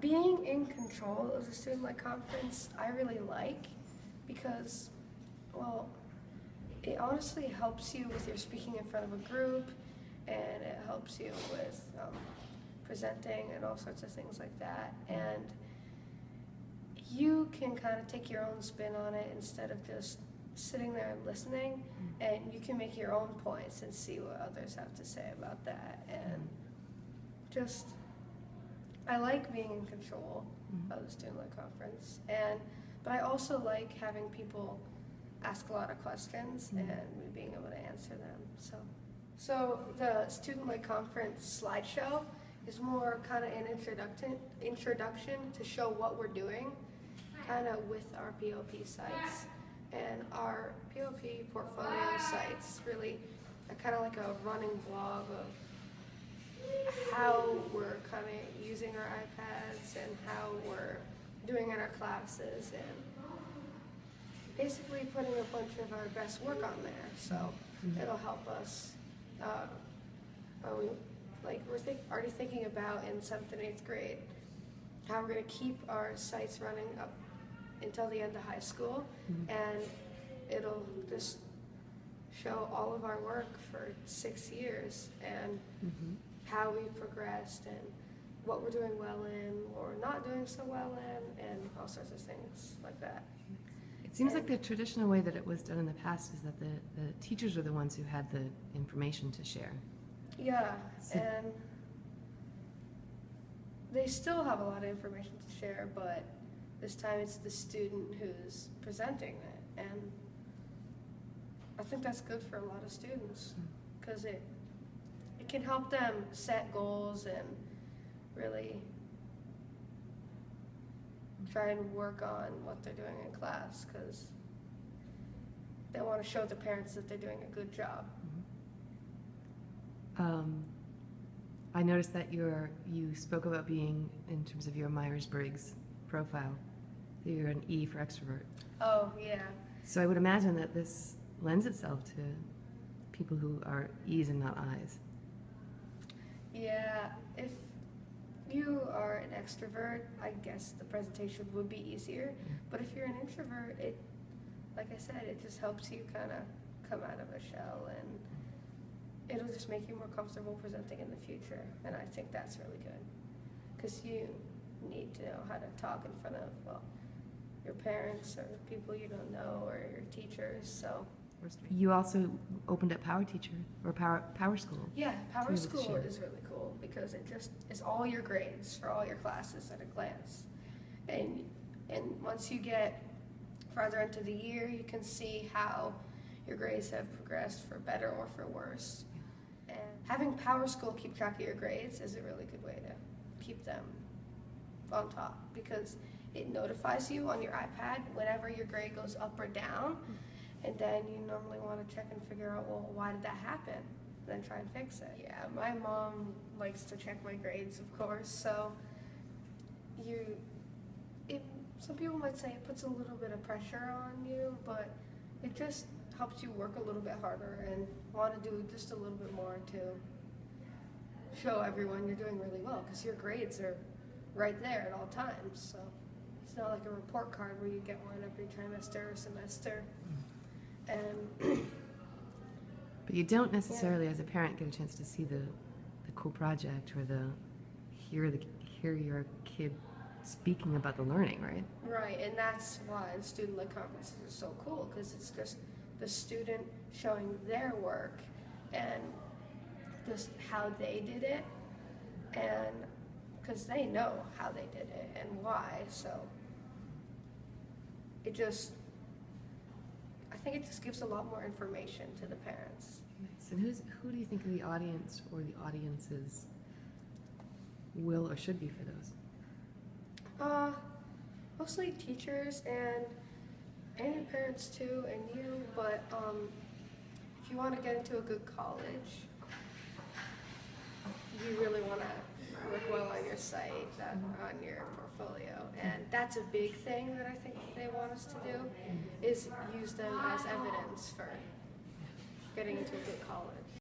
being in control of the student-led conference, I really like because, well, it honestly helps you with your speaking in front of a group and it helps you with um, presenting and all sorts of things like that. And you can kind of take your own spin on it instead of just sitting there and listening and you can make your own points and see what others have to say about that and just I like being in control Mhm. of the student led conference and but I also like having people ask a lot of questions Mhm. and me being able to answer them so so the student led conference slideshow is more kind of an introduction introduction to show what we're doing kind of with our POP sites and our POP portfolio sites really are kind of like a running blog of how we're kind of using our iPads and how we're doing in our classes and basically putting a bunch of our best work on there. So it'll help us. Uh, we, like we're think, already thinking about in seventh and eighth grade how we're going to keep our sites running up until the end of high school, Mhm. and it'll just show all of our work for six years and Mhm. How we've progressed and what we're doing well in or not doing so well in and all sorts of things like that. It seems like the traditional way that it was done in the past is that the, the teachers were the ones who had the information to share. Yeah, So- and they still have a lot of information to share, but this time it's the student who's presenting it, and I think that's good for a lot of students hmm. because it it can help them set goals and really try and work on what they're doing in class because they want to show the parents that they're doing a good job. Um, I noticed that you're, you spoke about being, in terms of your Myers-Briggs profile, that you're an E for extrovert. Oh yeah. So I would imagine that this lends itself to people who are E's and not I's. Yeah, if you are an extrovert, I guess the presentation would be easier. But if you're an introvert, it, like I said, it just helps you kind of come out of a shell and it'll just make you more comfortable presenting in the future. And I think that's really good because you need to know how to talk in front of, well, your parents or people you don't know or your teachers. So, You also opened up Power Teacher, or Power, Power School. Yeah, Power It's really School short. is really cool because it just is all your grades for all your classes at a glance. And and once you get farther into the year, you can see how your grades have progressed for better or for worse. And having Power School keep track of your grades is a really good way to keep them on top because it notifies you on your iPad whenever your grade goes up or down. Hmm. And then you normally want to check and figure out, well, why did that happen? Then try and fix it. Yeah, my mom likes to check my grades, of course. So you, it, some people might say it puts a little bit of pressure on you, but it just helps you work a little bit harder and want to do just a little bit more to show everyone you're doing really well because your grades are right there at all times. So it's not like a report card where you get one every trimester or semester. Mm-hmm. And But you don't necessarily, as a parent, get a chance to see the, the cool project or the, hear the, hear your kid speaking about the learning, right? right, and that's why the student led conferences are so cool because it's just the student showing their work and just how they did it, and because they know how they did it and why. So it just, think it just gives a lot more information to the parents. Nice. And who's, who do you think the audience or the audiences will or should be for those? Uh, mostly teachers and and your parents too, and you. But um, if you want to get into a good college, you really want to work well on your site, that, on your portfolio, that's a big thing that I think they want us to do, is use them as evidence for getting into a good college.